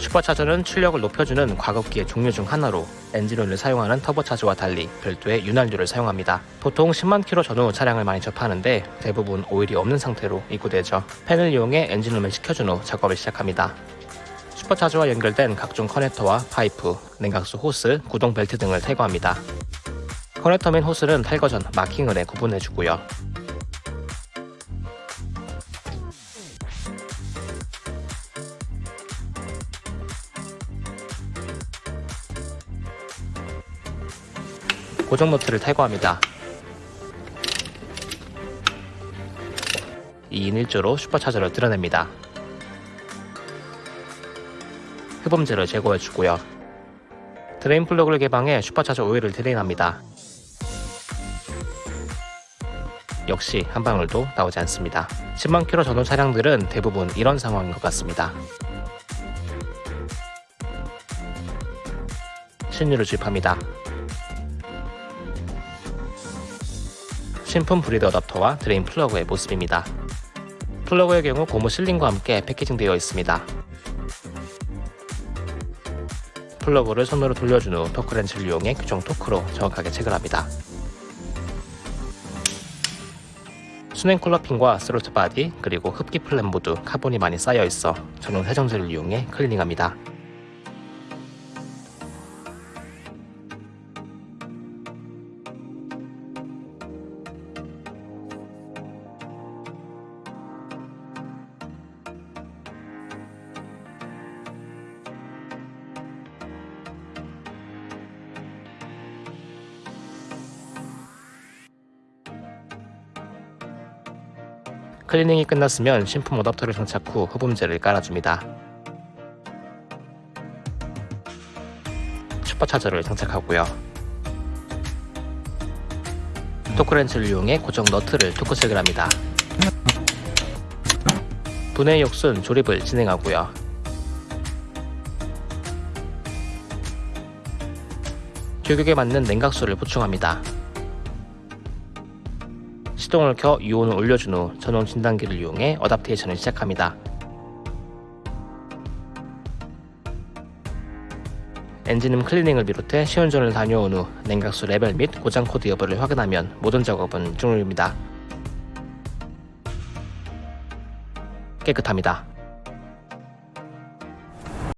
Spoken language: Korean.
슈퍼차저는 출력을 높여주는 과급기의 종류 중 하나로 엔진오일을 사용하는 터보차저와 달리 별도의 윤활유를 사용합니다. 보통 10만 킬로 전후 차량을 많이 접하는데 대부분 오일이 없는 상태로 입고되죠. 팬을 이용해 엔진룸을 식혀준 후 작업을 시작합니다. 슈퍼차저와 연결된 각종 커넥터와 파이프, 냉각수 호스, 구동 벨트 등을 탈거합니다. 커넥터 및 호스는 탈거 전 마킹을 해 구분해주고요. 고정 너트를 탈거합니다. 2인 1조로 슈퍼차저를 들어냅니다. 흡음재를 제거해주고요. drain 플러그를 개방해 슈퍼차저 오일을 drain합니다. 역시 한 방울도 나오지 않습니다. 10만 킬로 전후 차량들은 대부분 이런 상황인 것 같습니다. 신유를 주입합니다. 신품 breather 어댑터와 drain 플러그의 모습입니다. 플러그의 경우 고무 sealing과 함께 packaging되어 있습니다. 플러그를 손으로 돌려준 후 토크렌치를 이용해 규정 토크로 정확하게 체결합니다. 수냉 쿨러핀과 throttle body 그리고 흡기 flap 모두 카본이 많이 쌓여 있어 전용 세정제를 이용해 클리닝합니다. 클리닝이 끝났으면 신품 어댑터를 장착 후 흡음재를 깔아줍니다. 슈퍼 차저를 장착하고요. 토크렌치를 이용해 고정 너트를 토크 체결합니다. 분해 역순 조립을 진행하고요. 규격에 맞는 냉각수를 보충합니다. 시동을 켜 유온을 올려준 후 전용 진단기를 이용해 adaptation을 시작합니다. 엔진룸 클리닝을 비롯해 시운전을 다녀온 후 냉각수 레벨 및 고장 코드 여부를 확인하면 모든 작업은 종료입니다. 깨끗합니다.